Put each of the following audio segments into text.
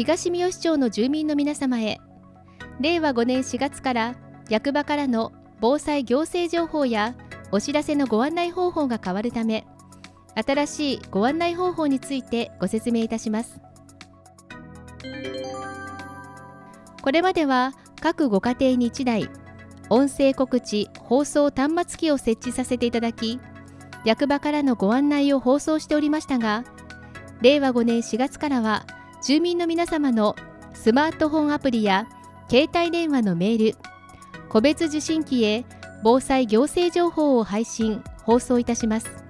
東三好町の住民の皆様へ。令和5年4月から役場からの防災行政情報やお知らせのご案内方法が変わるため新しいご案内方法についてご説明いたします。これまでは各ご家庭に1台音声告知放送端末機を設置させていただき役場からのご案内を放送しておりましたが令和5年4月からは住民の皆様のスマートフォンアプリや携帯電話のメール個別受信機へ防災行政情報を配信放送いたします。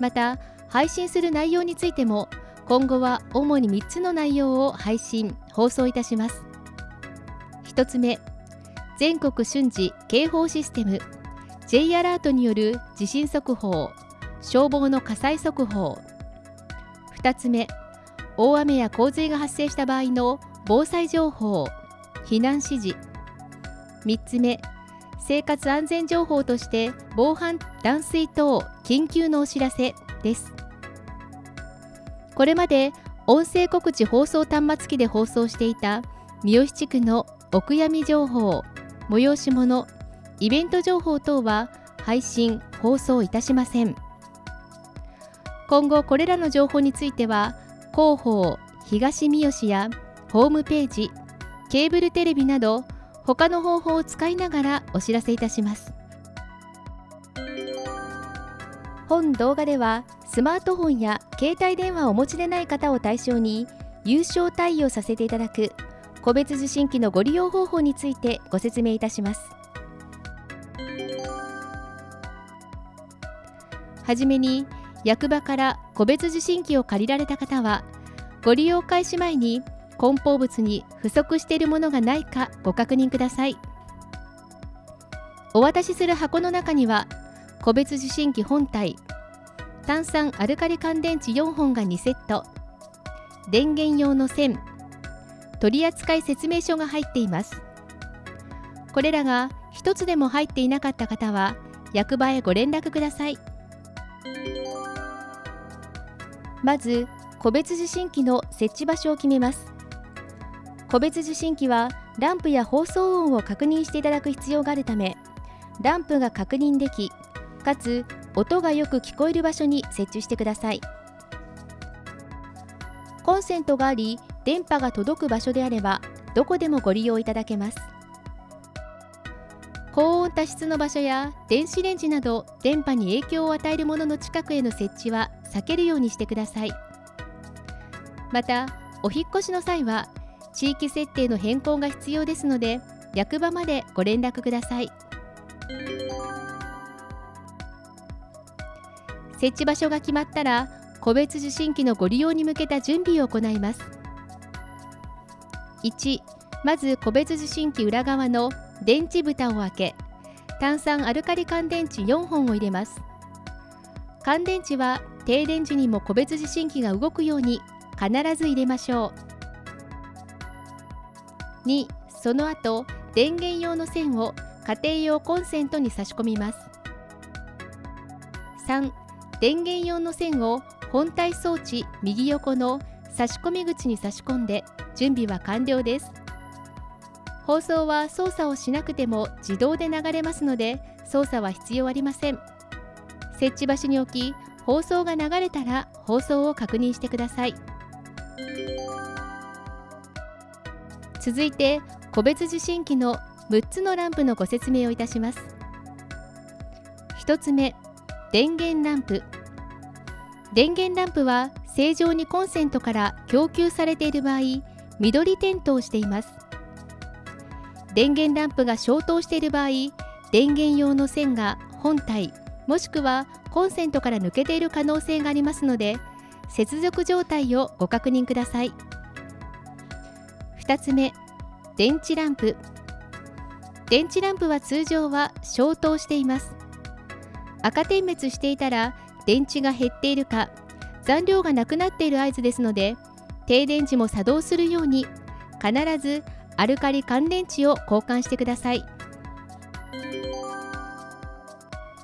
また配信する内容についても今後は主に3つの内容を配信放送いたします。1つ目全国瞬時警報システム J アラートによる地震速報。消防の火災速報。2つ目大雨や洪水が発生した場合の防災情報。避難指示。3つ目生活安全情報として防犯断水等緊急のお知らせです。これまで音声告知放送端末機で放送していた三好地区のお悔やみ情報催し物イベント情報等は配信放送いたしません。今後これらの情報については広報東三好やホームページケーブルテレビなど他の方法を使いながらお知らせいたします。本動画ではスマートフォンや携帯電話をお持ちでない方を対象に優勝対応させていただく個別受信機のご利用方法についてご説明いたします。はじめに役場から個別受信機を借りられた方はご利用開始前に梱包物に不足しているものがないかご確認ください。お渡しする箱の中には個別受信機本体炭酸アルカリ乾電池4本が2セット電源用の線取扱説明書が入っています。これらが1つでも入っていなかった方は役場へご連絡ください。まず個別受信機の設置場所を決めます。個別受信機はランプや放送音を確認していただく必要があるためランプが確認できかつ音がよく聞こえる場所に設置してください。コンセントがあり電波が届く場所であればどこでもご利用いただけます。高温多湿の場所や電子レンジなど電波に影響を与えるものの近くへの設置は避けるようにしてください。またお引越しの際は地域設定の変更が必要ですので役場までご連絡ください。設置場所が決まったら個別受信機のご利用に向けた準備を行います。1まず個別受信機裏側の電池蓋を開け炭酸アルカリ乾電池4本を入れます。乾電池は停電時にも個別受信機が動くように必ず入れましょう。2その後電源用の線を家庭用コンセントに差し込みます。3電源用の線を本体装置右横の差し込み口に差し込んで準備は完了です。放送は操作をしなくても自動で流れますので操作は必要ありません。設置場所に置き放送が流れたら放送を確認してください。続いて個別受信機の6つのランプのご説明をいたします。1つ目電源ランプ。電源ランプは正常にコンセントから供給されている場合緑点灯しています。電源ランプが消灯している場合電源用の線が本体もしくはコンセントから抜けている可能性がありますので接続状態をご確認ください。2つ目電池ランプ。電池ランプは通常は消灯しています。赤点滅していたら電池が減っているか残量がなくなっている合図ですので停電時も作動するように必ずアルカリ乾電池を交換してください。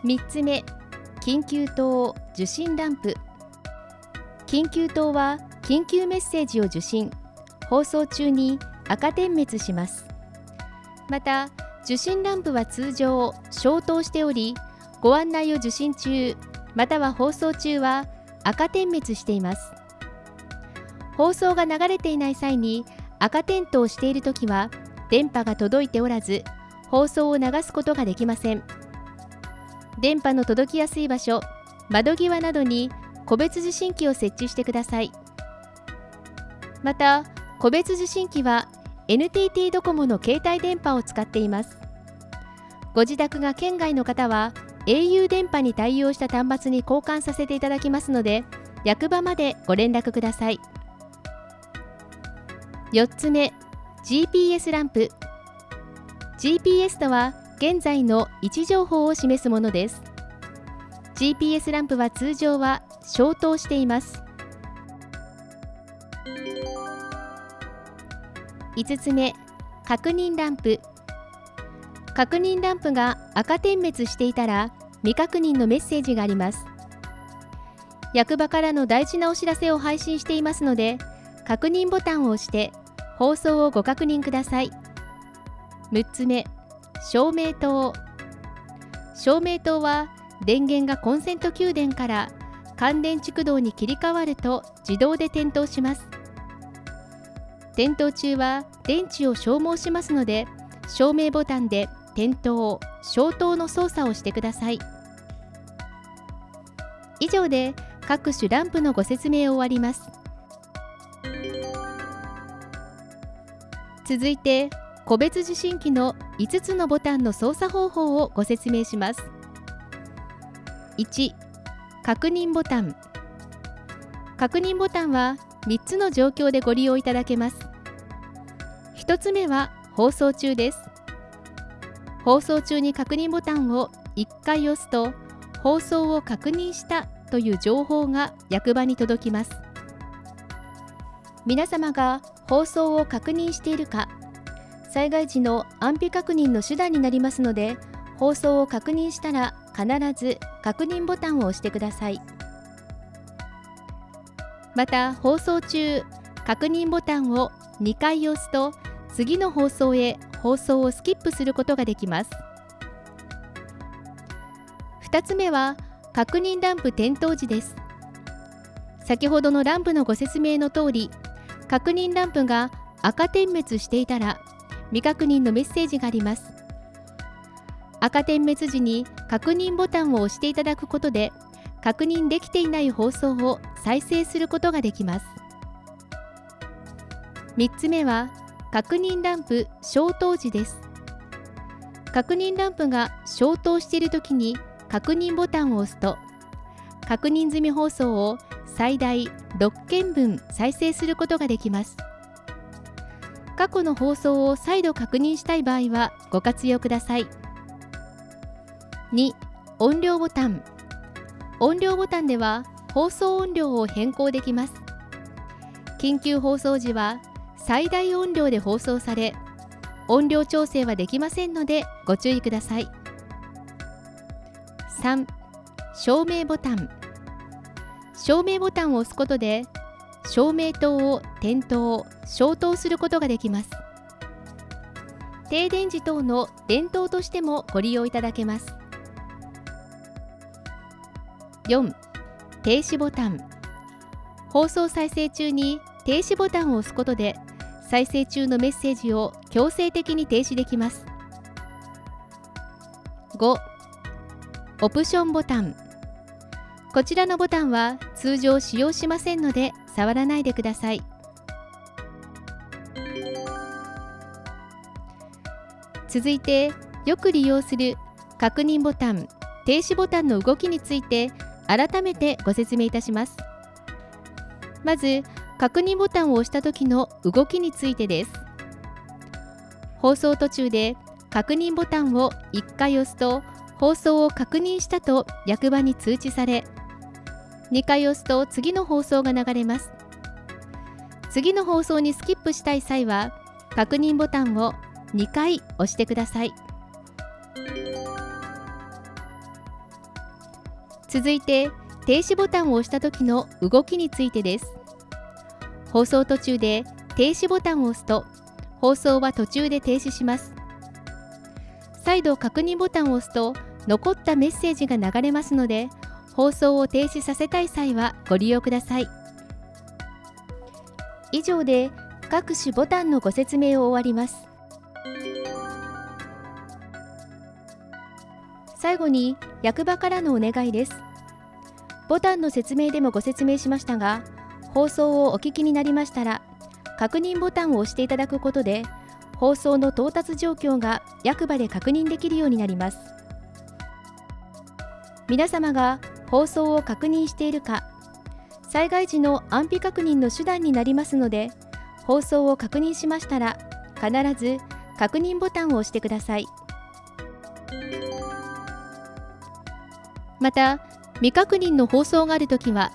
3つ目緊急灯受信ランプ。緊急灯は緊急メッセージを受信放送中に赤点滅します。また受信ランプは通常消灯しておりご案内を受信中または放送中は赤点滅しています。放送が流れていない際に赤点灯しているときは電波が届いておらず放送を流すことができません。電波の届きやすい場所窓際などに個別受信機を設置してください。また個別受信機は NTT ドコモの携帯電波を使っています。ご自宅が県外の方は au 電波に対応した端末に交換させていただきますので役場までご連絡ください。4つ目 GPS ランプ。GPS とは現在の位置情報を示すものです。GPS ランプは通常は消灯しています。5つ目確認ランプ。確認ランプが赤点滅していたら未確認のメッセージがあります。役場からの大事なお知らせを配信していますので確認ボタンを押して放送をご確認ください。6つ目照明灯照明灯は電源がコンセント給電から乾電蓄導に切り替わると自動で点灯します。点灯中は電池を消耗しますので照明ボタンで点灯消灯の操作をしてください。以上で各種ランプのご説明を終わります。続いて個別受信機の5つのボタンの操作方法をご説明します。1確認ボタン。確認ボタンは3つの状況でご利用いただけます。1つ目は放送中です。放送中に確認ボタンを1回押すと放送を確認したという情報が役場に届きます。皆様が放送を確認しているか。災害時の安否確認の手段になりますので放送を確認したら必ず確認ボタンを押してください。また放送中確認ボタンを2回押すと次の放送へ放送をスキップすることができます。2つ目は確認ランプ点灯時です。先ほどのランプのご説明の通り確認ランプが赤点滅していたら未確認のメッセージがあります。赤点滅時に確認ボタンを押していただくことで確認できていない放送を再生することができます。3つ目は確認ランプ消灯時です。確認ランプが消灯しているときに確認ボタンを押すと確認済み放送を最大6件分再生することができます。過去の放送を再度確認したい場合はご活用ください。2音量ボタン。音量ボタンでは放送音量を変更できます。緊急放送時は最大音量で放送され音量調整はできませんのでご注意ください。3照明ボタン。照明ボタンを押すことで照明灯を点灯消灯することができます。停電時等の電灯としてもご利用いただけます。4停止ボタン。放送再生中に停止ボタンを押すことで再生中のメッセージを強制的に停止できます。5オプションボタン。こちらのボタンは通常使用しませんので触らないでください。続いてよく利用する確認ボタン停止ボタンの動きについて改めてご説明いたします。まず確認ボタンを押した時の動きについてです。放送途中で確認ボタンを1回押すと放送を確認したと役場に通知され2回押すと次の放送が流れます。次の放送にスキップしたい際は確認ボタンを2回押してください。続いて停止ボタンを押した時の動きについてです。放送途中で停止ボタンを押すと放送は途中で停止します。再度確認ボタンを押すと残ったメッセージが流れますので放送を停止させたい際はご利用ください。以上で各種ボタンのご説明を終わります。最後に役場からのお願いです。ボタンの説明でもご説明しましたが放送をお聞きになりましたら確認ボタンを押していただくことで放送の到達状況が役場で確認できるようになります。皆様が放送を確認しているか。災害時の安否確認の手段になりますので放送を確認しましたら必ず確認ボタンを押してください。また未確認の放送があるときは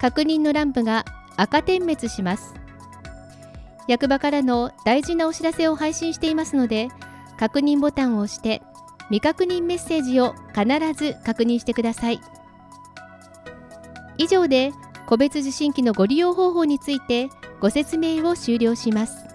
確認のランプが赤点滅します。役場からの大事なお知らせを配信していますので確認ボタンを押して未確認メッセージを必ず確認してください。以上で個別受信機のご利用方法についてご説明を終了します。